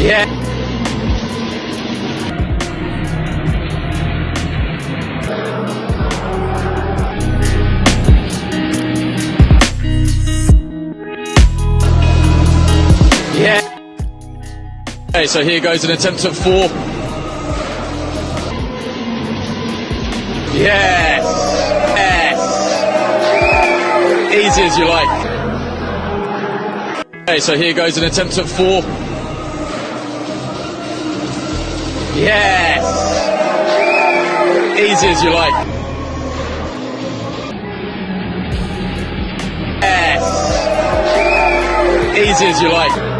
Yeah. Yeah. Okay, so here goes an attempt at four. Yes. Yes. Easy as you like. Okay, so here goes an attempt at four. Yes. Easy as you like. Yes. Easy as you like.